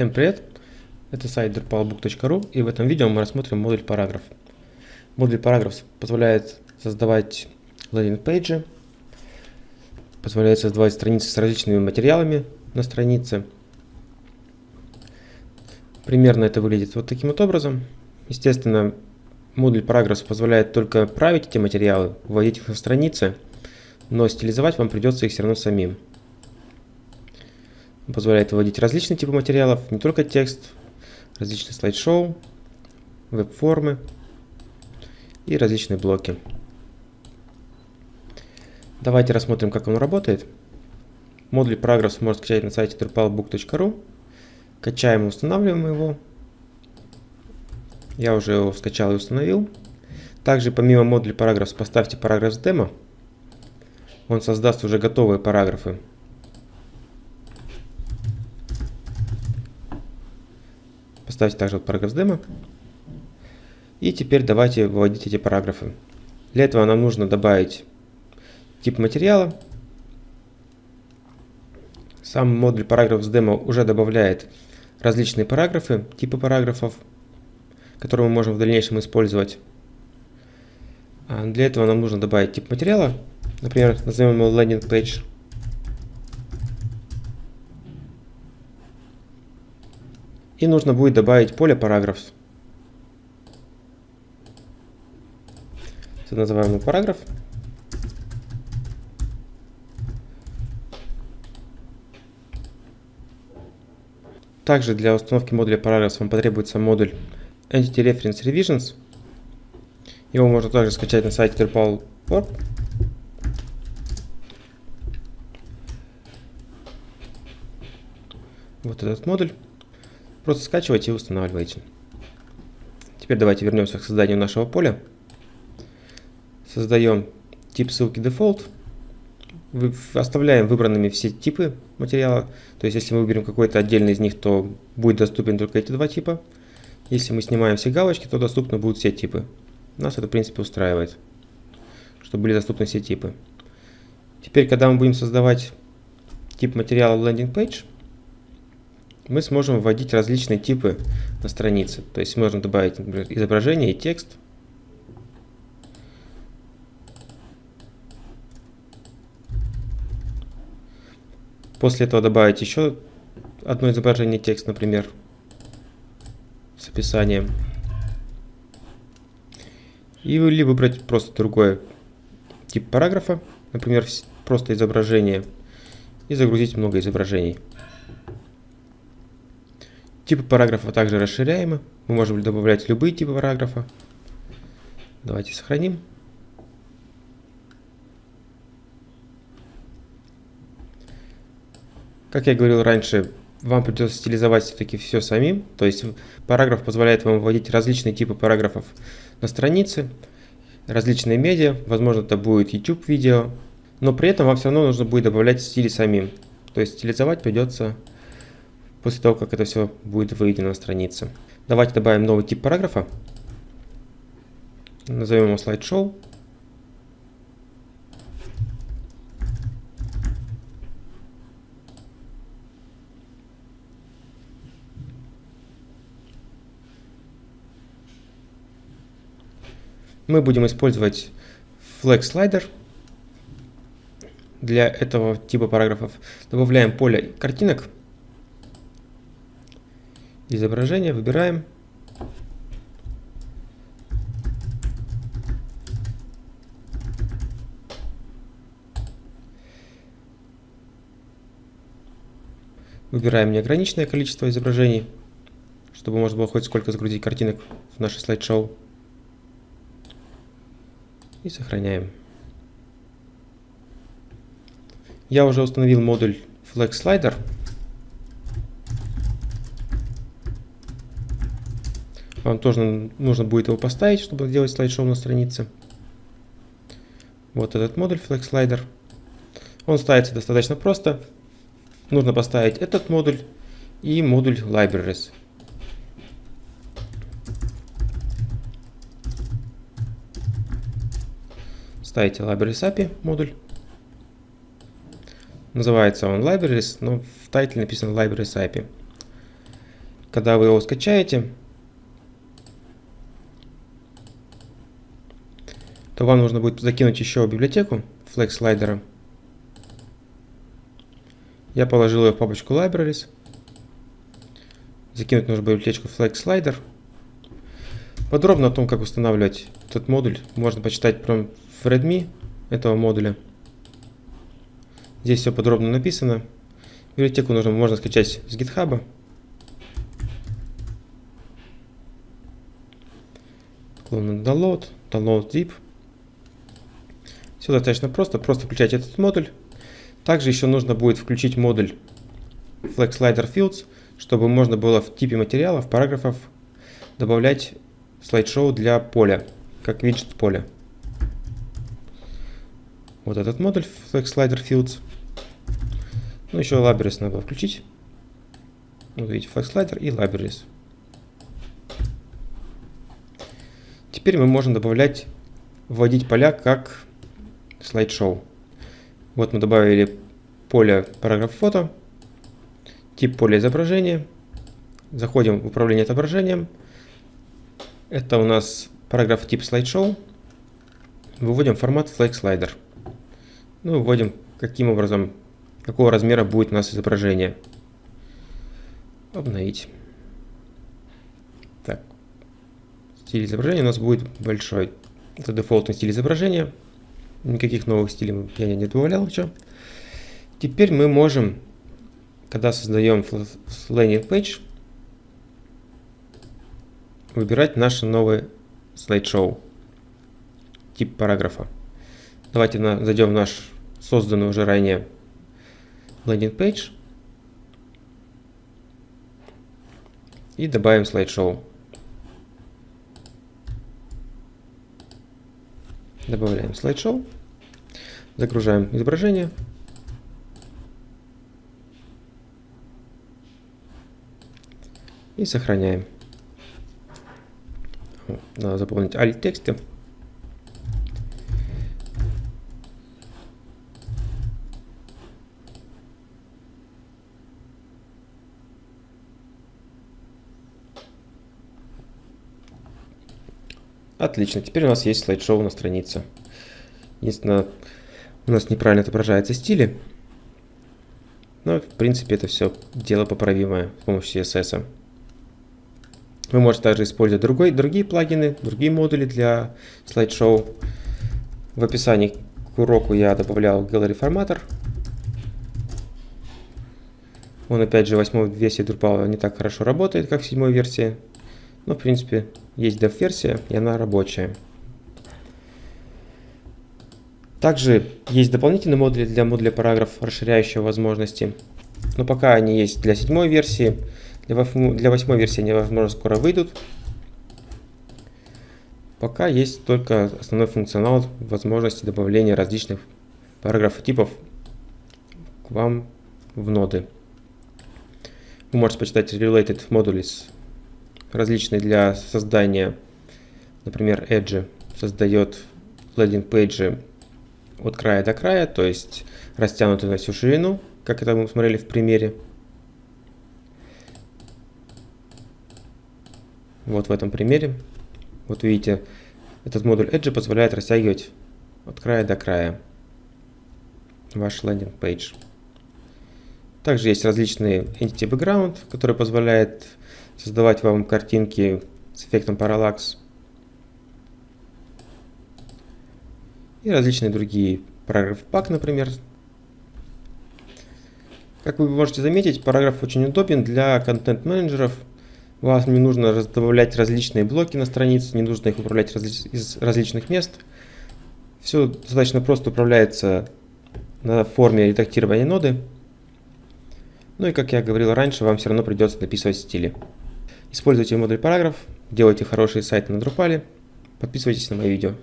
Всем привет! Это сайт drupalbook.ru и в этом видео мы рассмотрим модуль параграф. Модуль параграф позволяет создавать лендинг-пейджи, позволяет создавать страницы с различными материалами на странице. Примерно это выглядит вот таким вот образом. Естественно, модуль параграф позволяет только править эти материалы, вводить их на страницы, но стилизовать вам придется их все равно самим позволяет вводить различные типы материалов, не только текст, различные слайд-шоу, веб-формы и различные блоки. Давайте рассмотрим, как он работает. Модуль Progress можно скачать на сайте drupalbook.ru. Качаем и устанавливаем его. Я уже его скачал и установил. Также помимо модуля Paragraphs поставьте Paragraphs Demo. Он создаст уже готовые параграфы Ставьте также вот параграф с демо. И теперь давайте выводить эти параграфы. Для этого нам нужно добавить тип материала. Сам модуль параграф с демо уже добавляет различные параграфы, типы параграфов, которые мы можем в дальнейшем использовать. А для этого нам нужно добавить тип материала. Например, назовем его landing page. И нужно будет добавить поле параграф. Называемый параграф. Также для установки модуля параграф вам потребуется модуль Entity Reference Revisions. Его можно также скачать на сайте Drupal.org. Вот этот модуль. Просто скачивайте и устанавливайте. Теперь давайте вернемся к созданию нашего поля. Создаем тип ссылки default. Оставляем выбранными все типы материала. То есть, если мы выберем какой-то отдельный из них, то будет доступен только эти два типа. Если мы снимаем все галочки, то доступны будут все типы. Нас это, в принципе, устраивает, чтобы были доступны все типы. Теперь, когда мы будем создавать тип материала landing page, мы сможем вводить различные типы на странице. То есть можно добавить, например, изображение и текст. После этого добавить еще одно изображение текст, например, с описанием. Или выбрать просто другой тип параграфа, например, просто изображение, и загрузить много изображений. Типы параграфа также расширяемы. Мы можем добавлять любые типы параграфа. Давайте сохраним. Как я говорил раньше, вам придется стилизовать все-таки все самим. То есть параграф позволяет вам вводить различные типы параграфов на странице, различные медиа, возможно это будет YouTube видео, но при этом вам все равно нужно будет добавлять стили самим. То есть стилизовать придется после того, как это все будет выведено на странице. Давайте добавим новый тип параграфа. Назовем его слайд-шоу. Мы будем использовать flex slider для этого типа параграфов. Добавляем поле картинок изображение, выбираем. Выбираем неограниченное количество изображений, чтобы можно было хоть сколько загрузить картинок в наше слайд-шоу. И сохраняем. Я уже установил модуль Flex Slider. Вам тоже нужно будет его поставить, чтобы сделать слайд-шоу на странице. Вот этот модуль Flex Slider. Он ставится достаточно просто. Нужно поставить этот модуль и модуль Libraries. Ставите Libraries API модуль. Называется он Libraries, но в тайтле написано Libraries API. когда вы его скачаете, то вам нужно будет закинуть еще библиотеку Flex слайдера. Я положил ее в папочку Libraries. Закинуть нужно библиотечку Flex Slider. Подробно о том, как устанавливать этот модуль, можно почитать прям в Redmi этого модуля. Здесь все подробно написано. Библиотеку нужно, можно скачать с GitHub. Download, download zip. Все достаточно просто, просто включать этот модуль. Также еще нужно будет включить модуль Flex Slider Fields, чтобы можно было в типе материалов, параграфов добавлять слайд-шоу для поля, как виджет поля. Вот этот модуль Flex Slider Fields. Ну, еще Libraries надо включить. Вот видите, Flex Slider и Libraries. Теперь мы можем добавлять, вводить поля как слайд-шоу. Вот мы добавили поле параграф фото, тип поля изображения. Заходим в управление отображением. Это у нас параграф тип слайд-шоу. Выводим формат Flex Slider. Ну, вводим, каким образом, какого размера будет у нас изображение. Обновить. Так. Стиль изображения у нас будет большой. Это дефолтный стиль изображения. Никаких новых стилей я не добавлял еще. Теперь мы можем, когда создаем landing page, выбирать наше новое слайд-шоу, тип параграфа. Давайте на, зайдем в наш созданный уже ранее landing page и добавим слайд-шоу. Добавляем слайд-шоу. Загружаем изображение. И сохраняем. Надо заполнить alt Отлично, теперь у нас есть слайд-шоу на странице. Единственное, у нас неправильно отображаются стили. Но, в принципе, это все дело поправимое с помощью CSS. Вы можете также использовать другой, другие плагины, другие модули для слайд-шоу. В описании к уроку я добавлял Gallery форматор. Он, опять же, в восьмой версии Drupal не так хорошо работает, как в седьмой версии. Но, в принципе, есть dev-версия, и она рабочая. Также есть дополнительные модули для модуля параграф, расширяющие возможности. Но пока они есть для седьмой версии. Для восьмой версии они, возможно, скоро выйдут. Пока есть только основной функционал возможности добавления различных параграфов типов к вам в ноды. Вы можете почитать Related Modules различные для создания. Например, Edge создает лендинг-пейджи от края до края, то есть растянутые на всю ширину, как это мы смотрели в примере. Вот в этом примере. Вот видите, этот модуль Edge позволяет растягивать от края до края ваш лендинг-пейдж. Также есть различные Entity Background, который позволяет создавать вам картинки с эффектом параллакс. И различные другие. Параграф пак, например. Как вы можете заметить, параграф очень удобен для контент-менеджеров. Вам не нужно добавлять различные блоки на страницу, не нужно их управлять из различных мест. Все достаточно просто управляется на форме редактирования ноды. Ну и как я говорил раньше, вам все равно придется написывать стили. Используйте модуль параграф, делайте хорошие сайты на Drupal, подписывайтесь на мои видео.